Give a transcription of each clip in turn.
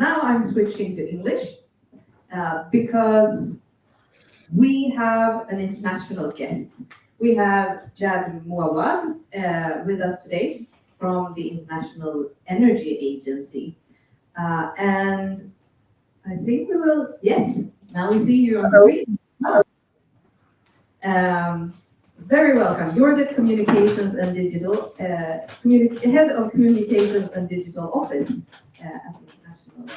Now I'm switching to English uh, because we have an international guest. We have Jad Mouawad uh, with us today from the International Energy Agency. Uh, and I think we will, yes, now we see you on screen. Hello. Um, very welcome. You're the Communications and Digital, uh, Head of Communications and Digital Office uh, at the International uh,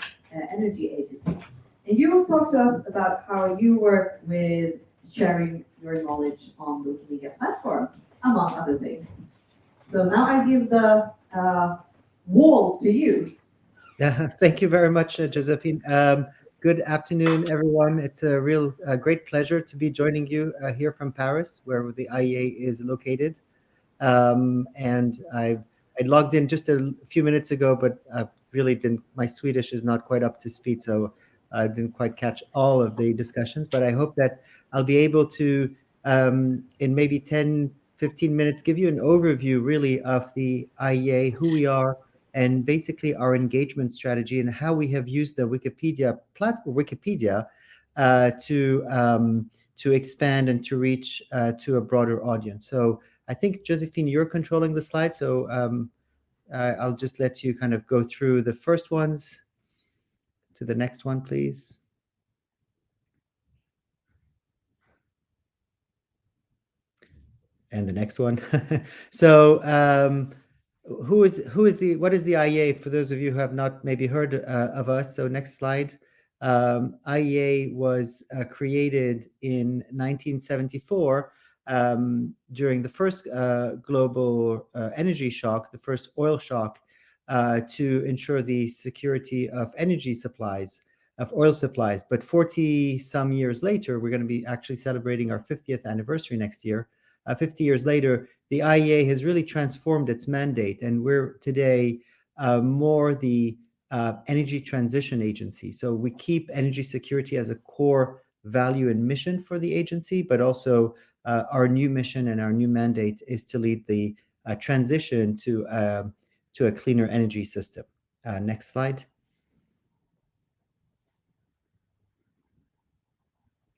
Energy Agency. And you will talk to us about how you work with sharing your knowledge on Wikimedia platforms, among other things. So now I give the uh, wall to you. Yeah, thank you very much, uh, Josephine. Um, good afternoon, everyone. It's a real uh, great pleasure to be joining you uh, here from Paris, where the IEA is located. Um, and I, I logged in just a few minutes ago, but I really didn't, my Swedish is not quite up to speed, so I didn't quite catch all of the discussions, but I hope that I'll be able to, um, in maybe 10, 15 minutes, give you an overview really of the IEA, who we are, and basically our engagement strategy and how we have used the Wikipedia platform, Wikipedia, uh, to um, to expand and to reach uh, to a broader audience. So I think Josephine, you're controlling the slide, so um, I'll just let you kind of go through the first ones. To the next one, please. And the next one. so um, who is who is the what is the IEA for those of you who have not maybe heard uh, of us? So next slide. Um, IEA was uh, created in 1974 um, during the first uh, global uh, energy shock, the first oil shock, uh, to ensure the security of energy supplies, of oil supplies. But 40 some years later, we're going to be actually celebrating our 50th anniversary next year. Uh, 50 years later, the IEA has really transformed its mandate, and we're today uh, more the uh, energy transition agency. So we keep energy security as a core value and mission for the agency, but also uh, our new mission and our new mandate is to lead the uh, transition to um, to a cleaner energy system. Uh, next slide.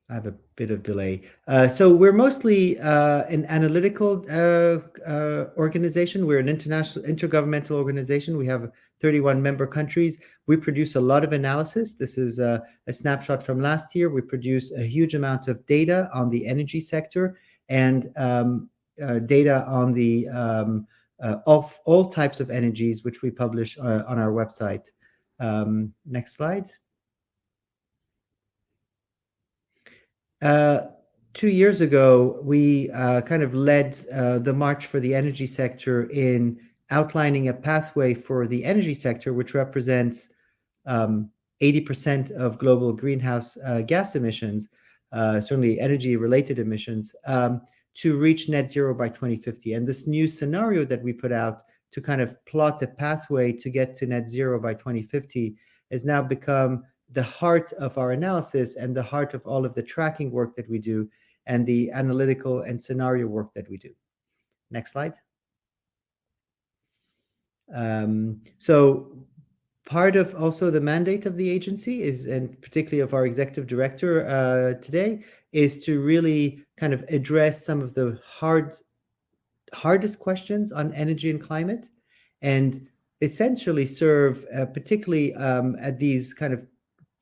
I have a bit of delay. Uh, so we're mostly uh, an analytical uh, uh organization. We're an international intergovernmental organization. We have 31 member countries. We produce a lot of analysis. This is a, a snapshot from last year. We produce a huge amount of data on the energy sector and um, uh, data on the um, uh, of all types of energies, which we publish uh, on our website. Um, next slide. Two years ago, we uh, kind of led uh, the March for the Energy Sector in outlining a pathway for the energy sector, which represents 80% um, of global greenhouse uh, gas emissions, certainly energy-related emissions, um, to reach net zero by 2050. And this new scenario that we put out to kind of plot a pathway to get to net zero by 2050 has now become the heart of our analysis and the heart of all of the tracking work that we do and the analytical and scenario work that we do. Next slide. Um, so part of also the mandate of the agency is, and particularly of our executive director uh, today, is to really kind of address some of the hard, hardest questions on energy and climate, and essentially serve, uh, particularly um, at these kind of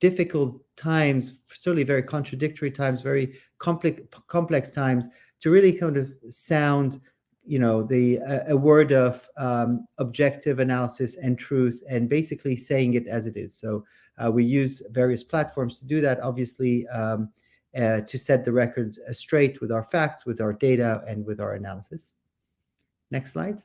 difficult times, certainly very contradictory times, very complex complex times, to really kind of sound you know the a, word of um, objective analysis and truth and basically saying it as it is. So uh, we use various platforms to do that obviously um, uh, to set the records straight with our facts with our data and with our analysis. Next slide.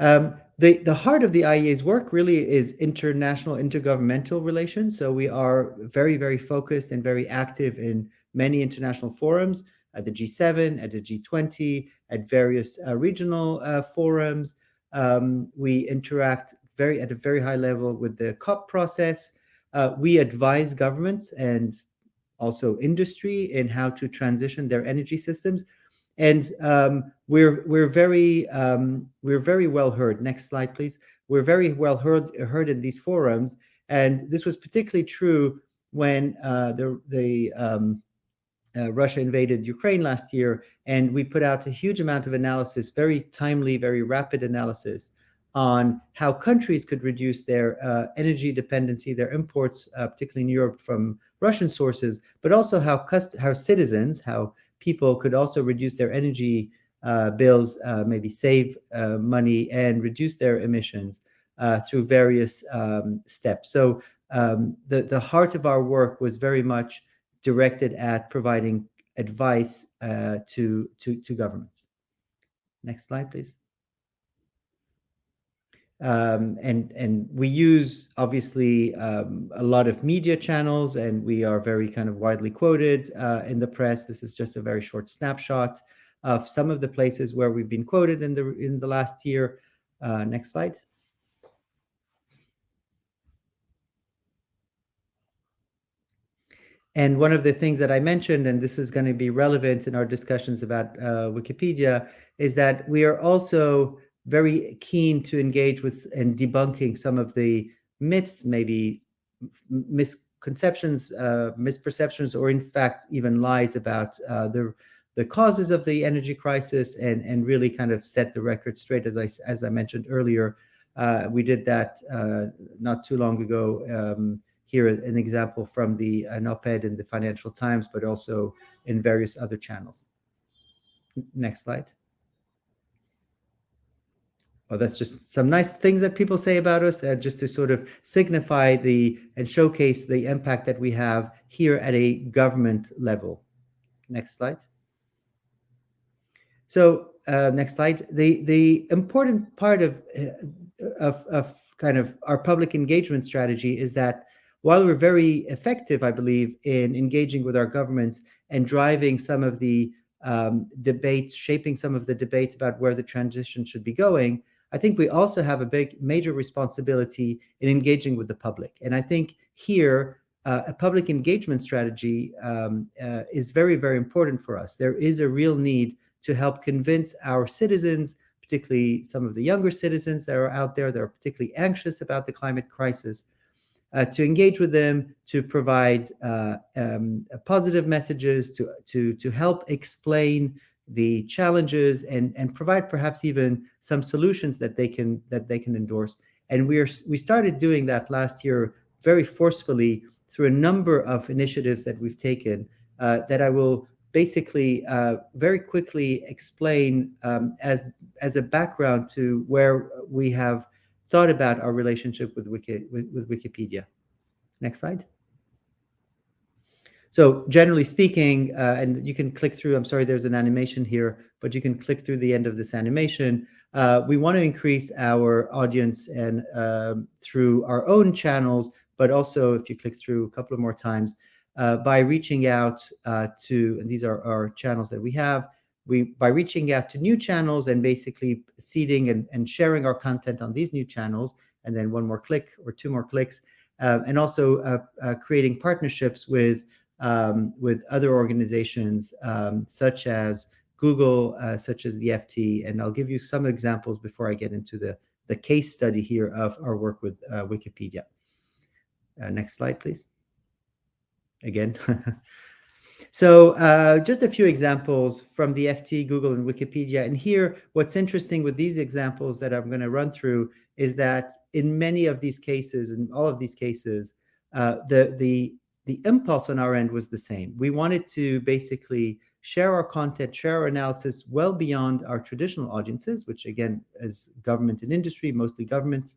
Um, the, the heart of the IEA's work really is international intergovernmental relations. So we are very, very focused and very active in many international forums at the G7, at the G20, at various uh, regional uh, forums. Um, we interact very at a very high level with the COP process. Uh, we advise governments and also industry in how to transition their energy systems. And um, we're we're very um, we're very well heard. Next slide, please. we're very well heard, heard in these forums. And this was particularly true when uh, the, the um, uh, Russia invaded Ukraine last year, and we put out a huge amount of analysis, very timely, very rapid analysis on how countries could reduce their uh, energy dependency, their imports, uh, particularly in Europe, from Russian sources, but also how how citizens, how people could also reduce their energy uh, bills, uh, maybe save uh, money and reduce their emissions uh, through various um, steps. So um, the the heart of our work was very much directed at providing advice to to to governments. Next slide, please. Um, and and we use obviously um, a lot of media channels, and we are very kind of widely quoted uh, in the press. This is just a very short snapshot of some of the places where we've been quoted in the in the last year. Uh, next slide. And one of the things that I mentioned, and this is going to be relevant in our discussions about uh, Wikipedia, is that we are also very keen to engage with and debunking some of the myths, maybe misconceptions, uh, misperceptions, or in fact even lies about uh, the the causes of the energy crisis, and and really kind of set the record straight. As I as I mentioned earlier, uh, we did that uh, not too long ago. Um, here, an example from the an op-ed in the Financial Times, but also in various other channels. Next slide. Well, that's just some nice things that people say about us, uh, just to sort of signify the and showcase the impact that we have here at a government level. Next slide. So uh, next slide. The the important part of, uh, of of kind of our public engagement strategy is that while we're very effective, I believe, in engaging with our governments and driving some of the um, debates, shaping some of the debates about where the transition should be going, I think we also have a big, major responsibility in engaging with the public. And I think here, uh, a public engagement strategy um, uh, is very, very important for us. There is a real need to help convince our citizens, particularly some of the younger citizens that are out there that are particularly anxious about the climate crisis, uh, to engage with them, to provide uh, um, positive messages, to, to, to help explain the challenges and and provide perhaps even some solutions that they can that they can endorse and we're we started doing that last year very forcefully through a number of initiatives that we've taken uh, that I will basically uh, very quickly explain um, as as a background to where we have thought about our relationship with Wiki with, with Wikipedia. Next slide. So generally speaking, uh, and you can click through, I'm sorry, there's an animation here, but you can click through the end of this animation. Uh, we want to increase our audience and uh, through our own channels, but also if you click through a couple of more times, uh, by reaching out uh, to, and these are our channels that we have, we by reaching out to new channels and basically seeding and, and sharing our content on these new channels, and then one more click or two more clicks, uh, and also creating partnerships with um, with other organizations um, such as Google, uh, such as the FT. And I'll give you some examples before I get into the, the case study here of our work with uh, Wikipedia. Uh, next slide, please. Again. so uh, just a few examples from the FT, Google, and Wikipedia. And here, what's interesting with these examples that I'm going to run through is that in many of these cases, in all of these cases, uh, the, the the impulse on our end was the same. We wanted to basically share our content, share our analysis well beyond our traditional audiences, which again is government and industry, mostly government,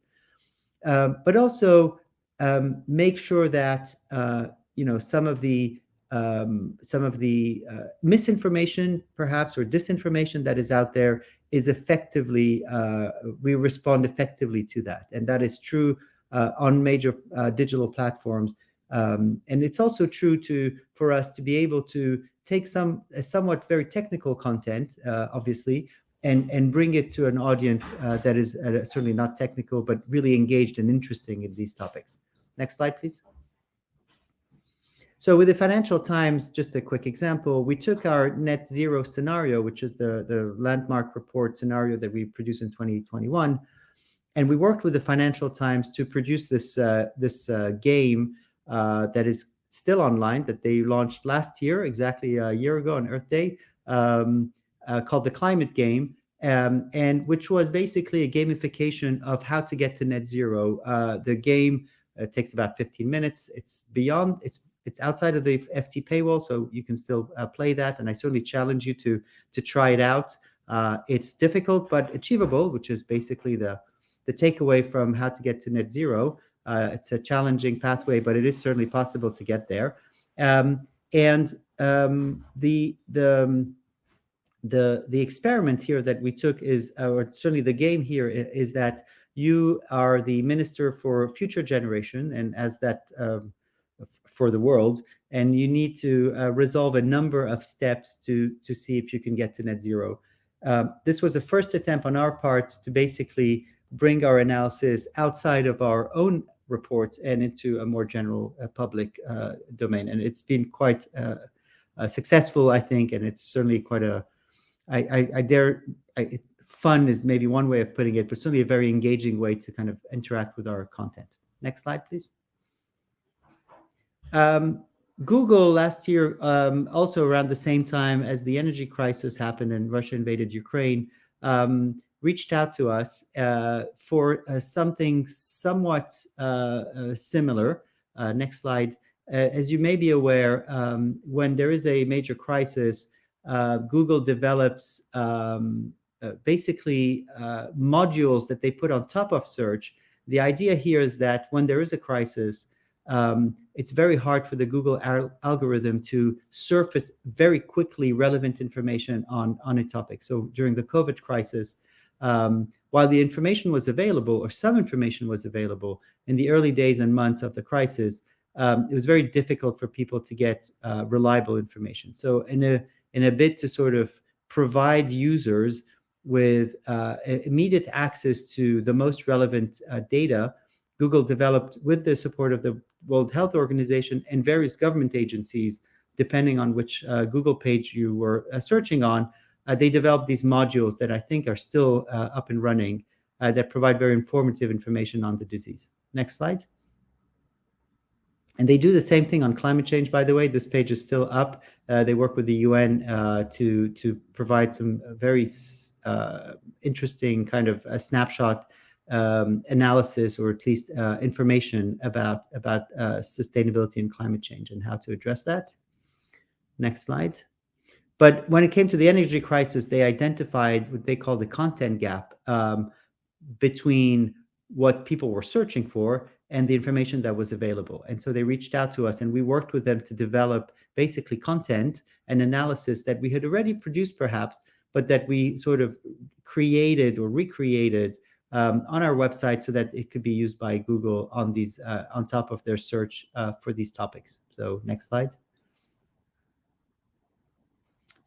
uh, but also um, make sure that uh, you know some of the um, some of the uh, misinformation, perhaps, or disinformation that is out there is effectively uh, we respond effectively to that, and that is true uh, on major uh, digital platforms um, and it's also true to for us to be able to take some somewhat very technical content, uh, obviously, and and bring it to an audience uh, that is uh, certainly not technical, but really engaged and interesting in these topics. Next slide, please. So with the Financial Times, just a quick example, we took our net zero scenario, which is the, the landmark report scenario that we produced in 2021, and we worked with the Financial Times to produce this uh, this uh, game uh, that is still online that they launched last year, exactly a year ago on Earth Day, um, uh, called the Climate Game, um, and which was basically a gamification of how to get to net zero. Uh, the game uh, takes about 15 minutes. It's beyond. It's it's outside of the FT paywall, so you can still uh, play that. And I certainly challenge you to to try it out. Uh, it's difficult but achievable, which is basically the the takeaway from how to get to net zero. Uh, it's a challenging pathway, but it is certainly possible to get there. Um, and um, the the um, the the experiment here that we took is, or certainly the game here is that you are the minister for future generation, and as that um, for the world, and you need to uh, resolve a number of steps to to see if you can get to net zero. Um, this was a first attempt on our part to basically bring our analysis outside of our own reports and into a more general uh, public uh, domain. And it's been quite uh, successful, I think, and it's certainly quite a, I, I, I dare, I, fun is maybe one way of putting it, but certainly a very engaging way to kind of interact with our content. Next slide, please. Um, Google last year, um, also around the same time as the energy crisis happened and Russia invaded Ukraine, um, reached out to us uh, for uh, something somewhat uh, uh similar. Uh, next slide. Uh, as you may be aware, um, when there is a major crisis, Google develops um, basically modules that they put on top of search. The idea here is that when there is a crisis, um, it's very hard for the Google al algorithm to surface very quickly relevant information on, on a topic. So during the COVID crisis, um, while the information was available, or some information was available in the early days and months of the crisis, um, it was very difficult for people to get uh, reliable information. So in a in a bid to sort of provide users with uh, immediate access to the most relevant uh, data, Google developed with the support of the World Health Organization and various government agencies, depending on which uh, Google page you were uh, searching on, they developed these modules that I think are still uh, up and running uh, that provide very informative information on the disease. Next slide. And they do the same thing on climate change, by the way. This page is still up. Uh, they work with the UN uh, to, to provide some very uh, interesting kind of a snapshot um, analysis or at least information about, about sustainability and climate change and how to address that. Next slide. But when it came to the energy crisis, they identified what they call the content gap um, between what people were searching for and the information that was available. And so they reached out to us and we worked with them to develop basically content and analysis that we had already produced perhaps, but that we sort of created or recreated um, on our website so that it could be used by Google on these uh, on top of their search uh, for these topics. So next slide.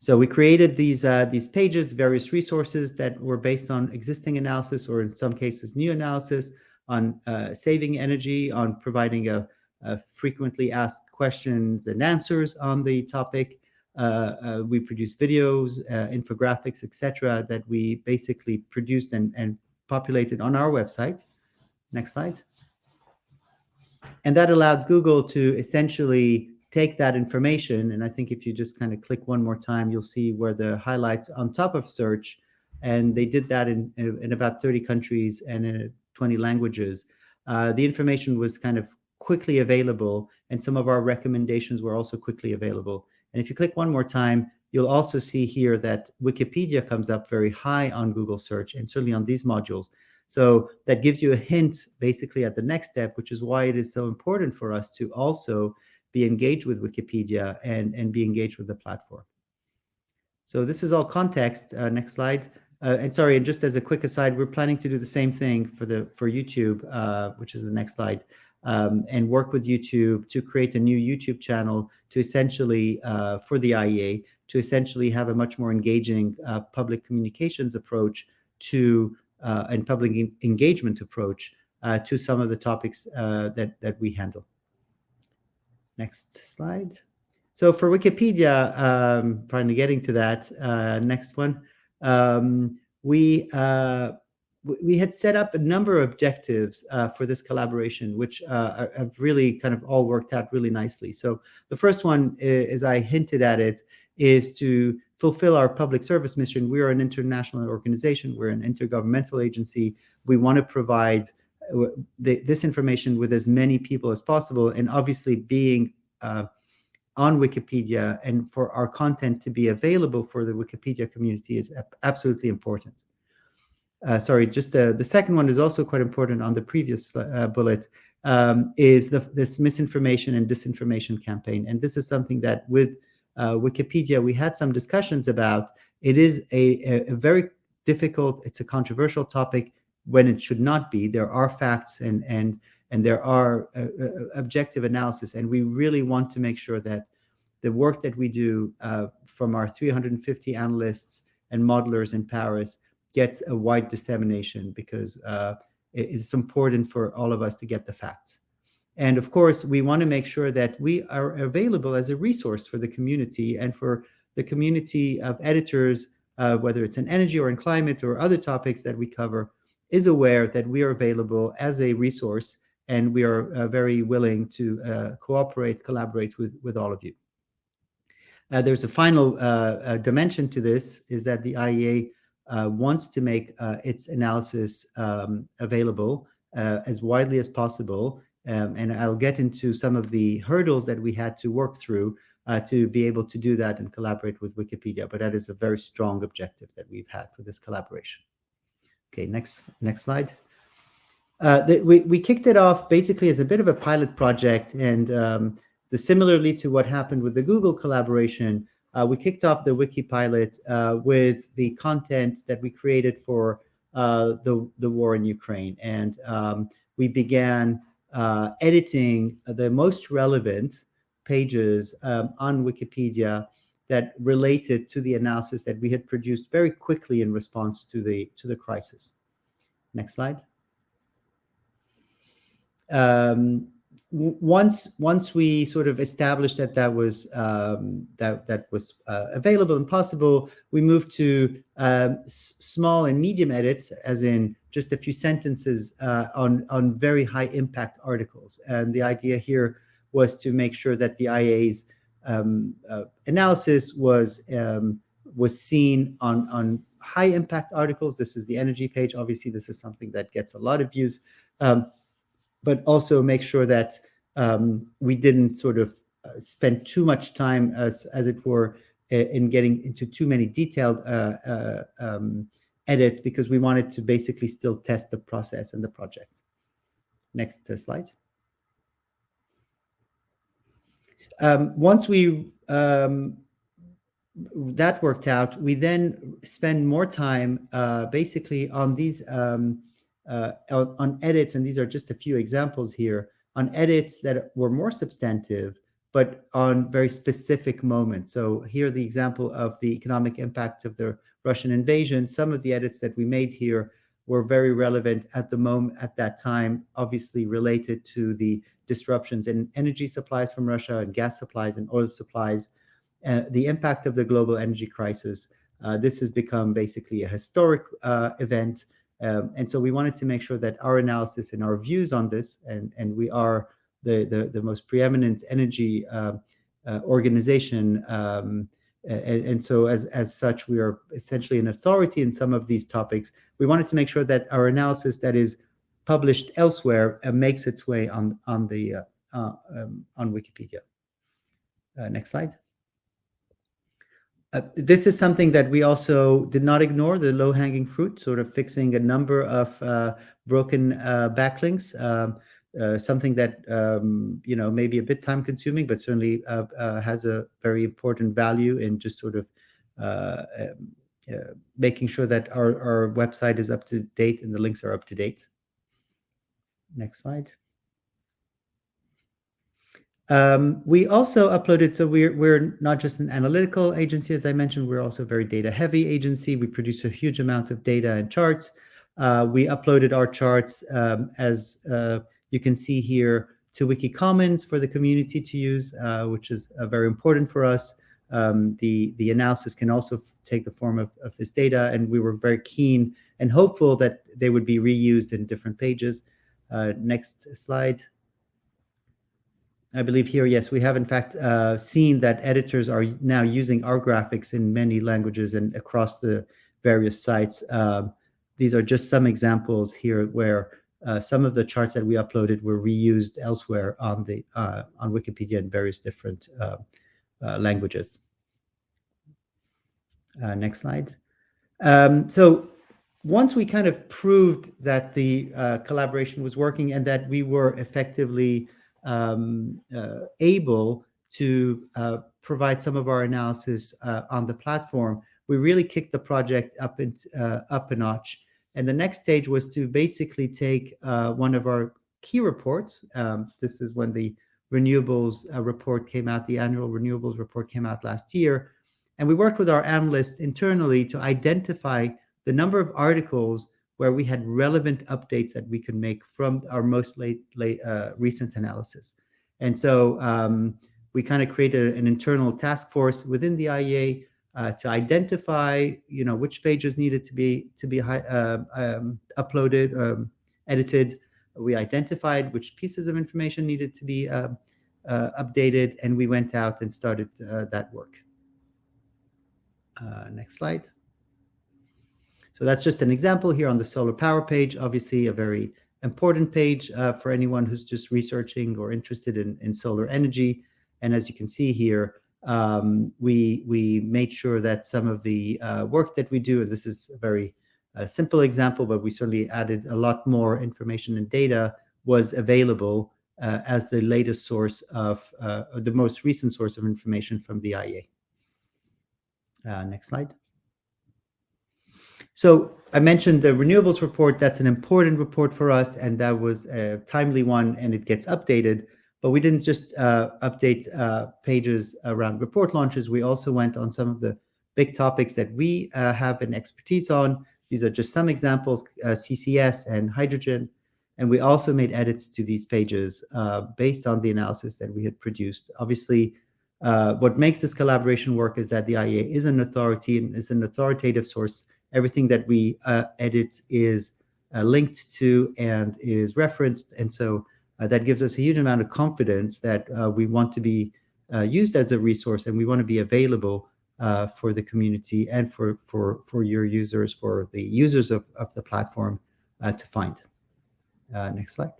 So we created these uh, these pages, various resources that were based on existing analysis or in some cases new analysis on uh, saving energy, on providing a, a, frequently asked questions and answers on the topic. Uh, uh we produced videos, uh, infographics, etc., that we basically produced and, and populated on our website. Next slide. And that allowed Google to essentially take that information, and I think if you just kind of click one more time, you'll see where the highlights on top of search, and they did that in, in about 30 countries and in 20 languages. Uh, the information was kind of quickly available, and some of our recommendations were also quickly available. And if you click one more time, you'll also see here that Wikipedia comes up very high on Google search and certainly on these modules. So that gives you a hint basically at the next step, which is why it is so important for us to also be engaged with Wikipedia and, and be engaged with the platform. So this is all context. Uh, next slide. Uh, and sorry, and just as a quick aside, we're planning to do the same thing for the for YouTube, uh, which is the next slide, um, and work with YouTube to create a new YouTube channel to essentially uh, for the IEA to essentially have a much more engaging uh, public communications approach to uh, and public engagement approach to some of the topics that that we handle. Next slide. So for Wikipedia, um, finally getting to that, uh, next one, um, we uh, we had set up a number of objectives uh, for this collaboration, which uh, have really kind of all worked out really nicely. So the first one, as I hinted at it, is to fulfill our public service mission. We are an international organization. We're an intergovernmental agency. We want to provide uh, the, this information with as many people as possible. And obviously being uh, on Wikipedia and for our content to be available for the Wikipedia community is absolutely important uh, sorry, just uh, the second one is also quite important on the previous uh, bullet, um, is the, this misinformation and disinformation campaign. And this is something that with uh, Wikipedia, we had some discussions about. It is a, a, very difficult, it's a controversial topic when it should not be. There are facts and, and, and there are uh, uh, objective analysis. And we really want to make sure that the work that we do from our 350 analysts and modelers in Paris gets a wide dissemination because uh, it's important for all of us to get the facts. And of course, we want to make sure that we are available as a resource for the community and for the community of editors, uh, whether it's in energy or in climate or other topics that we cover, is aware that we are available as a resource and we are uh, very willing to uh, cooperate, collaborate with, with all of you. Uh, there's a final uh, dimension to this is that the IEA uh, wants to make uh, its analysis um, available uh, as widely as possible. Um, and I'll get into some of the hurdles that we had to work through uh, to be able to do that and collaborate with Wikipedia. But that is a very strong objective that we've had for this collaboration. Okay, next next slide. Uh, the, we, we kicked it off basically as a bit of a pilot project and um, the, similarly to what happened with the Google collaboration, uh, we kicked off the wiki pilot uh, with the content that we created for uh, the, the war in Ukraine. And um, we began uh, editing the most relevant pages um, on Wikipedia that related to the analysis that we had produced very quickly in response to the, to the crisis. Next slide. Um, once once we sort of established that that was um, that that was uh, available and possible, we moved to um, small and medium edits, as in just a few sentences uh, on on very high impact articles. And the idea here was to make sure that the IEA's um, uh, analysis was um, was seen on on high impact articles. This is the energy page. Obviously, this is something that gets a lot of views. Um, but also make sure that um, we didn't sort of uh, spend too much time, as as it were, in getting into too many detailed uh, uh, um, edits because we wanted to basically still test the process and the project. Next uh, slide. Um, once we um, that worked out, we then spend more time uh, basically on these um, uh, on edits, and these are just a few examples here, on edits that were more substantive, but on very specific moments. So here the example of the economic impact of the Russian invasion. Some of the edits that we made here were very relevant at the moment, at that time, obviously related to the disruptions in energy supplies from Russia and gas supplies and oil supplies, uh, the impact of the global energy crisis. Uh, this has become basically a historic uh, event um, and so we wanted to make sure that our analysis and our views on this, and, and we are the, the, the most preeminent energy uh, uh, organization. Um, and, and, so as, as such, we are essentially an authority in some of these topics. We wanted to make sure that our analysis that is published elsewhere uh, makes its way on, on, the, uh, uh, um, on Wikipedia. Uh, next slide. Uh, this is something that we also did not ignore, the low-hanging fruit, sort of fixing a number of uh, broken uh, backlinks, um, uh, something that, um, you know, may be a bit time-consuming, but certainly uh, uh, has a very important value in just sort of um, making sure that our, our website is up to date and the links are up to date. Next slide. Um, we also uploaded, so we're, we're not just an analytical agency, as I mentioned, we're also a very data heavy agency. We produce a huge amount of data and charts. Uh, we uploaded our charts um, as uh, you can see here to Wiki Commons for the community to use, uh, which is uh, very important for us. Um, the, the analysis can also take the form of, of this data, and we were very keen and hopeful that they would be reused in different pages. Uh, next slide. I believe here, yes, we have in fact uh, seen that editors are now using our graphics in many languages and across the various sites. Um, these are just some examples here where uh, some of the charts that we uploaded were reused elsewhere on the uh, on Wikipedia in various different uh, languages. Next slide. Um, so once we kind of proved that the collaboration was working and that we were effectively um, able to provide some of our analysis on the platform, we really kicked the project up, in, up a notch and the next stage was to basically take uh, one of our key reports. Um, this is when the renewables uh, report came out, the annual renewables report came out last year. And we worked with our analysts internally to identify the number of articles where we had relevant updates that we could make from our most late, late uh, recent analysis. And so um, we kind of created an internal task force within the IEA uh, to identify, you know, which pages needed to be to be uh, um, uploaded, um, edited. We identified which pieces of information needed to be uh, uh updated, and we went out and started uh, that work. Next slide. So that's just an example here on the solar power page. Obviously, a very important page for anyone who's just researching or interested in, in solar energy. And as you can see here, um, we we made sure that some of the uh, work that we do, and this is a very uh, simple example, but we certainly added a lot more information and data was available uh, as the latest source of uh, the most recent source of information from the IEA. Uh, next slide. So I mentioned the renewables report. That's an important report for us, and that was a timely one, and it gets updated. But we didn't just uh, update uh, pages around report launches. We also went on some of the big topics that we uh, have an expertise on. These are just some examples, uh, CCS and hydrogen. And we also made edits to these pages uh, based on the analysis that we had produced. Obviously, uh, what makes this collaboration work is that the IEA is an authority and is an authoritative source. Everything that we edit is linked to and is referenced. And so uh, that gives us a huge amount of confidence that uh, we want to be uh, used as a resource and we want to be available uh, for the community and for, for, for your users, for the users of, of the platform uh, to find. Uh, next slide.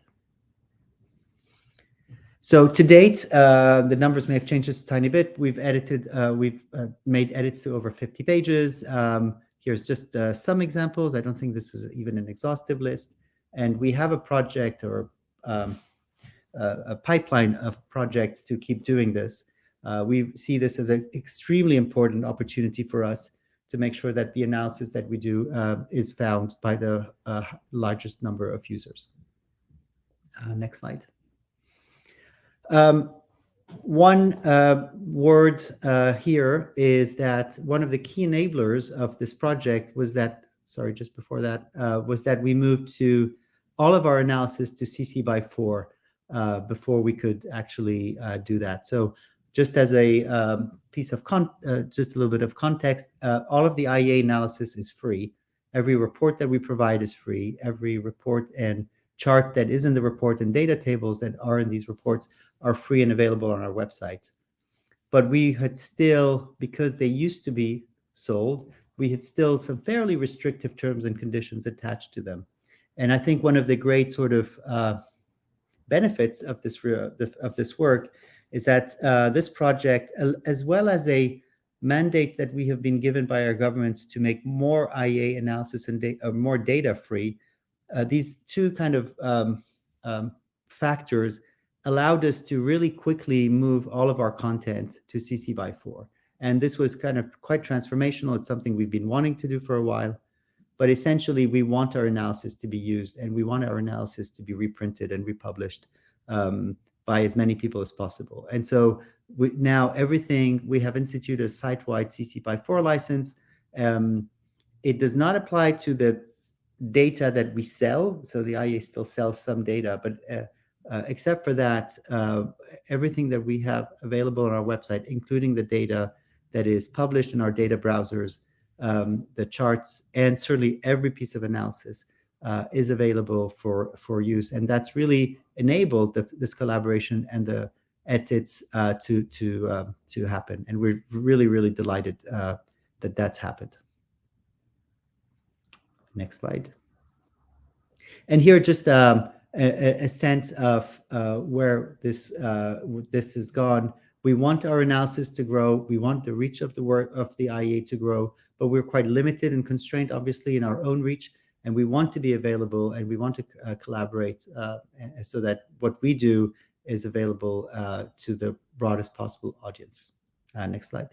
So to date, the numbers may have changed just a tiny bit. We've edited, we've made edits to over 50 pages. Um, here's just some examples. I don't think this is even an exhaustive list. And we have a project or um, a pipeline of projects to keep doing this. Uh, we see this as an extremely important opportunity for us to make sure that the analysis that we do uh, is found by the uh, largest number of users. Uh, next slide. Um, one uh, word uh, here is that one of the key enablers of this project was that, sorry, just before that, was that we moved to all of our analysis to CC by 4 uh, before we could actually uh, do that. So just as a um, piece of uh, just a little bit of context, uh, all of the IEA analysis is free. Every report that we provide is free. Every report and chart that is in the report and data tables that are in these reports are free and available on our website. But we had still, because they used to be sold, we had still some fairly restrictive terms and conditions attached to them. And I think one of the great sort of uh, benefits of this of this work is that uh, this project, as well as a mandate that we have been given by our governments to make more IEA analysis and da uh, more data free, uh, these two kind of um, um, factors allowed us to really quickly move all of our content to CC by 4. And this was kind of quite transformational. It's something we've been wanting to do for a while. But essentially, we want our analysis to be used and we want our analysis to be reprinted and republished um, by as many people as possible. And so we, now everything, we have instituted a site-wide CC by 4 license. Um, it does not apply to the data that we sell. So the IEA still sells some data, but uh, uh, except for that, uh, everything that we have available on our website, including the data that is published in our data browsers, um, the charts, and certainly every piece of analysis uh, is available for for use, and that's really enabled the, this collaboration and the edits uh, to to um, to happen. And we're really really delighted uh, that that's happened. Next slide. And here just um, a, a, sense of uh, where this uh, this has gone. We want our analysis to grow. We want the reach of the work of the IEA to grow, but we're quite limited and constrained, obviously, in our own reach. And we want to be available and we want to uh, collaborate uh, so that what we do is available uh, to the broadest possible audience. Uh, next slide.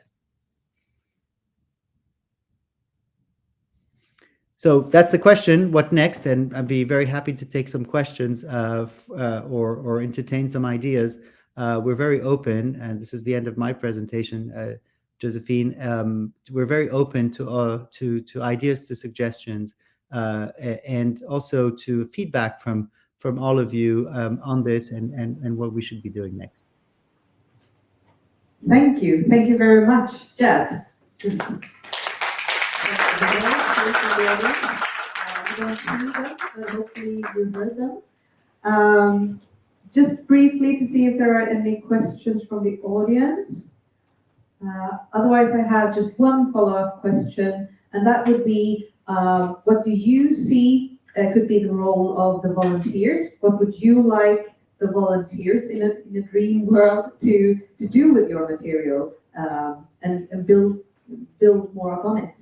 So that's the question. What next? And I'd be very happy to take some questions uh, uh, or, or entertain some ideas. Uh, we're very open, and this is the end of my presentation, uh, Josephine. Um, we're very open to uh, to to ideas, to suggestions, uh, and also to feedback from from all of you um, on this and, and and what we should be doing next. Thank you. Thank you very much, Jed. Just uh, don't see them, but hopefully you heard them. Um, just briefly to see if there are any questions from the audience. Uh, otherwise, I have just one follow-up question, and that would be, uh, what do you see uh, could be the role of the volunteers? What would you like the volunteers in a, in a dream world to, to do with your material um, and, and build, build more upon it?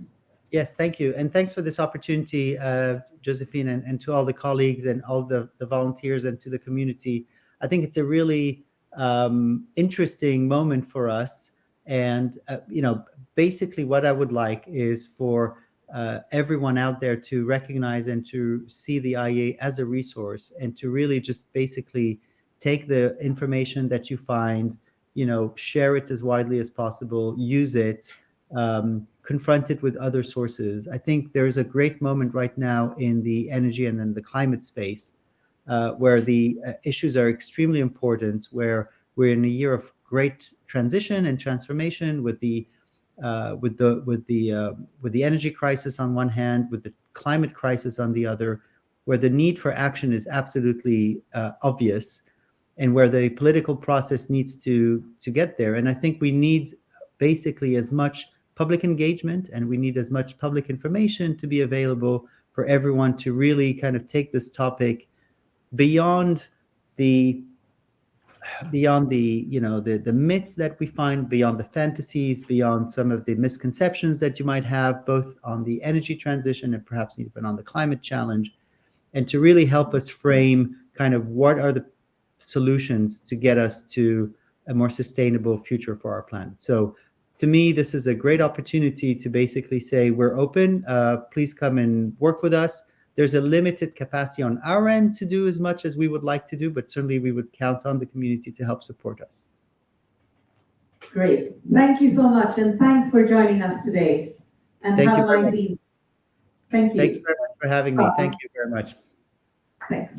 Yes, thank you. And thanks for this opportunity, uh, Josephine, and, and to all the colleagues and all the, the volunteers and to the community. I think it's a really um, interesting moment for us. And, uh, you know, basically what I would like is for uh, everyone out there to recognize and to see the IEA as a resource and to really just basically take the information that you find, you know, share it as widely as possible, use it, um, confronted with other sources. I think there's a great moment right now in the energy and in the climate space uh, where the uh, issues are extremely important, where we're in a year of great transition and transformation with the uh, with the with the uh, with the energy crisis on one hand, with the climate crisis on the other, where the need for action is absolutely uh, obvious, and where the political process needs to to get there. And I think we need basically as much public engagement and we need as much public information to be available for everyone to really kind of take this topic beyond the beyond the you know the the myths that we find beyond the fantasies beyond some of the misconceptions that you might have both on the energy transition and perhaps even on the climate challenge and to really help us frame kind of what are the solutions to get us to a more sustainable future for our planet. So to me, this is a great opportunity to basically say we're open. Uh, please come and work with us. There's a limited capacity on our end to do as much as we would like to do, but certainly we would count on the community to help support us. Great. Thank you so much. And thanks for joining us today. And Thank have you a nice evening. Thank you. Thank you very much for having me. Thank you very much. Thanks.